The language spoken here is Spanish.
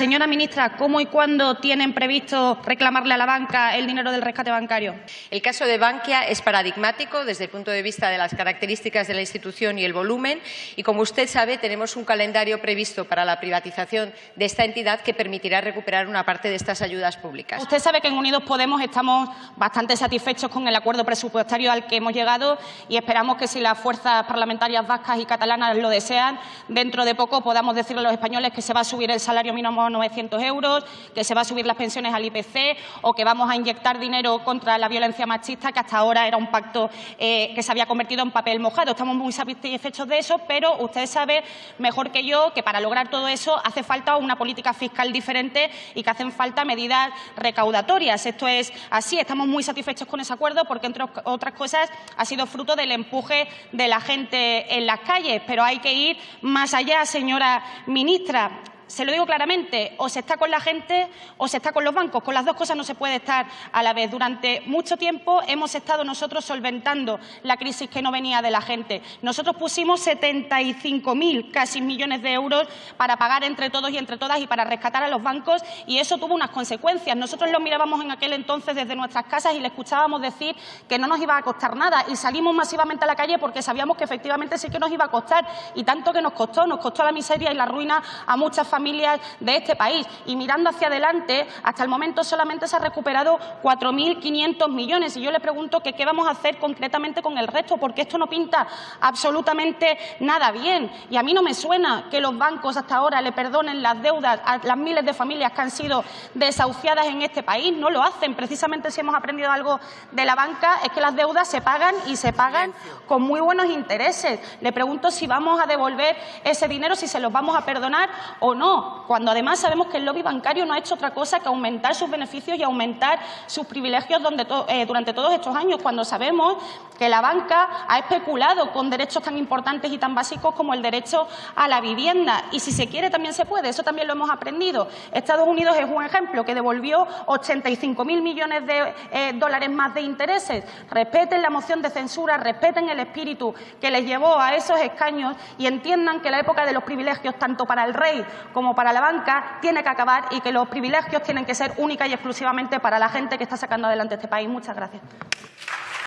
Señora ministra, ¿cómo y cuándo tienen previsto reclamarle a la banca el dinero del rescate bancario? El caso de Bankia es paradigmático desde el punto de vista de las características de la institución y el volumen y, como usted sabe, tenemos un calendario previsto para la privatización de esta entidad que permitirá recuperar una parte de estas ayudas públicas. Usted sabe que en Unidos Podemos estamos bastante satisfechos con el acuerdo presupuestario al que hemos llegado y esperamos que si las fuerzas parlamentarias vascas y catalanas lo desean, dentro de poco podamos decirle a los españoles que se va a subir el salario mínimo a 900 euros, que se va a subir las pensiones al IPC o que vamos a inyectar dinero contra la violencia machista, que hasta ahora era un pacto eh, que se había convertido en papel mojado. Estamos muy satisfechos de eso, pero usted sabe mejor que yo que para lograr todo eso hace falta una política fiscal diferente y que hacen falta medidas recaudatorias. Esto es así. Estamos muy satisfechos con ese acuerdo porque, entre otras cosas, ha sido fruto del empuje de la gente en las calles. Pero hay que ir más allá, señora ministra se lo digo claramente, o se está con la gente o se está con los bancos. Con las dos cosas no se puede estar a la vez. Durante mucho tiempo hemos estado nosotros solventando la crisis que no venía de la gente. Nosotros pusimos 75.000 casi millones de euros para pagar entre todos y entre todas y para rescatar a los bancos y eso tuvo unas consecuencias. Nosotros lo mirábamos en aquel entonces desde nuestras casas y le escuchábamos decir que no nos iba a costar nada y salimos masivamente a la calle porque sabíamos que efectivamente sí que nos iba a costar y tanto que nos costó, nos costó la miseria y la ruina a muchas familias familias de este país. Y mirando hacia adelante, hasta el momento solamente se ha recuperado 4.500 millones. Y yo le pregunto qué vamos a hacer concretamente con el resto, porque esto no pinta absolutamente nada bien. Y a mí no me suena que los bancos hasta ahora le perdonen las deudas a las miles de familias que han sido desahuciadas en este país. No lo hacen. Precisamente si hemos aprendido algo de la banca es que las deudas se pagan y se pagan con muy buenos intereses. Le pregunto si vamos a devolver ese dinero, si se los vamos a perdonar o no cuando además sabemos que el lobby bancario no ha hecho otra cosa que aumentar sus beneficios y aumentar sus privilegios eh, durante todos estos años, cuando sabemos que la banca ha especulado con derechos tan importantes y tan básicos como el derecho a la vivienda. Y si se quiere también se puede, eso también lo hemos aprendido. Estados Unidos es un ejemplo que devolvió 85.000 millones de eh, dólares más de intereses. Respeten la moción de censura, respeten el espíritu que les llevó a esos escaños y entiendan que la época de los privilegios, tanto para el rey como para la banca tiene que acabar y que los privilegios tienen que ser única y exclusivamente para la gente que está sacando adelante este país. Muchas gracias.